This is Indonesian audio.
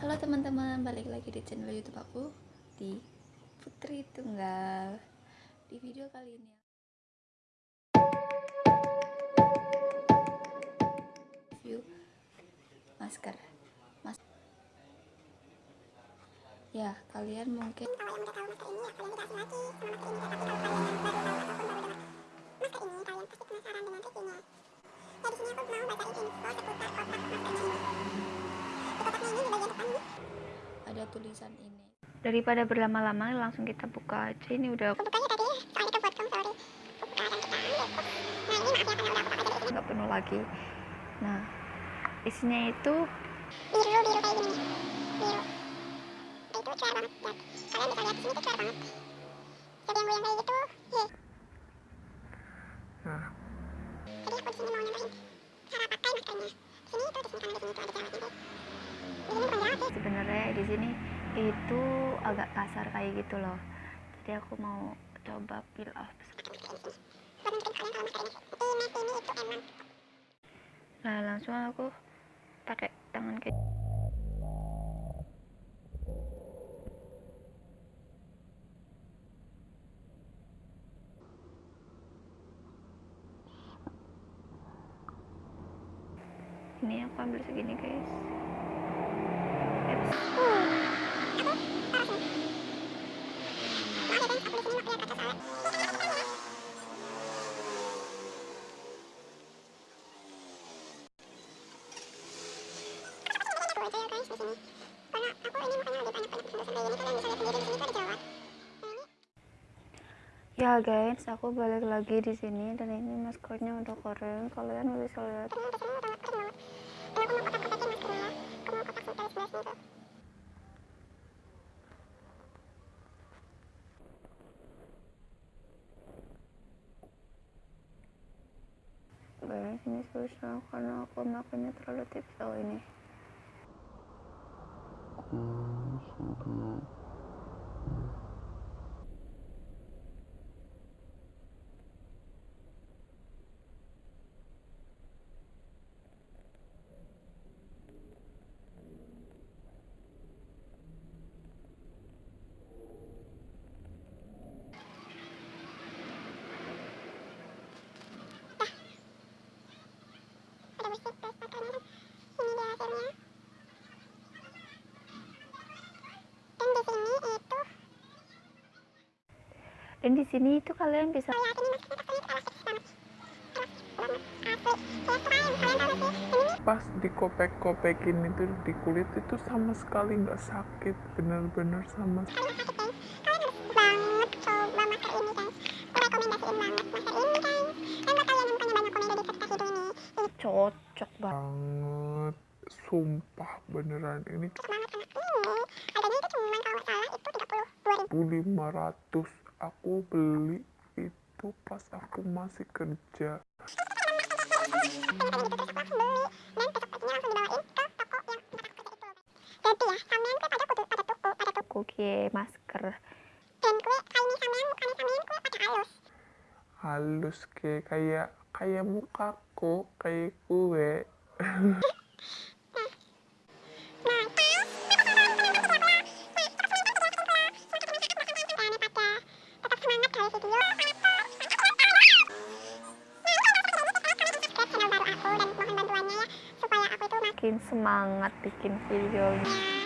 Halo teman-teman, balik lagi di channel YouTube aku di Putri Tunggal. Di video kali ini review masker. Mas ya, kalian mungkin kalau yang udah tahu masker ini ya kalian tidak asing lagi sama masker ini tapi kalau kalian yang baru masker ini kalian pasti penasaran dengan reviewnya ya di aku mau bacain info seputar kotak maskernya ini di kotaknya ini di bagian depan ini ada tulisan ini. Daripada berlama-lama, langsung kita buka aja. Ini udah aku bukanya tadi soalnya itu buat kamu sorry. Aku buka dan kita ambil. Nah ini maaf ya karena udah aku pakai dari sini nggak penuh lagi. Nah, isinya itu biru biru kayak gini. Nih biru itu cerah banget. Lihat. Kalian bisa lihat di sini tuh cerah banget. Jadi yang goyang kayak gitu ye. Nah, jadi aku di sini mau nyobain cara pakai maskernya di sini itu di sini kan di sini tuh ada jerawatnya guys di sini bukan jerawat sih. sebenarnya di sini itu agak kasar kayak gitu loh. Jadi aku mau coba peel off. Nah, langsung aku pakai tangan kayak ini aku ambil segini guys ya guys aku balik lagi di sini dan ini maskernya udah kering kalian bisa lihat ternyata di sini susah karena aku makanya terlalu tipis ini. Hmm, sudah. udah ini dia hasilnya dan di sini itu dan di sini itu kalian bisa gak sih ini Pas dikopek-kopekin itu di kulit itu sama sekali nggak sakit, bener-bener sama guys kalian harus banget coba masker ini guys. Aku rekomendasiin banget masker ini cocok banget. Sumpah beneran. Ini cocok banget anak ini harganya itu cuma kalau salah itu 32 ribu. 1500 aku beli itu pas aku masih kerja. aku langsung beli dan besok paginya langsung dibawain ke toko yang tempat aku kerja itu. Jadi ya sampean kue pada kudu pada tuku pada tuku. Cookie masker. Dan kue kali ini sampean mukanya sampean kue pada halus. Halus kayak kayak kayak mukaku kayak kue. semangat kali video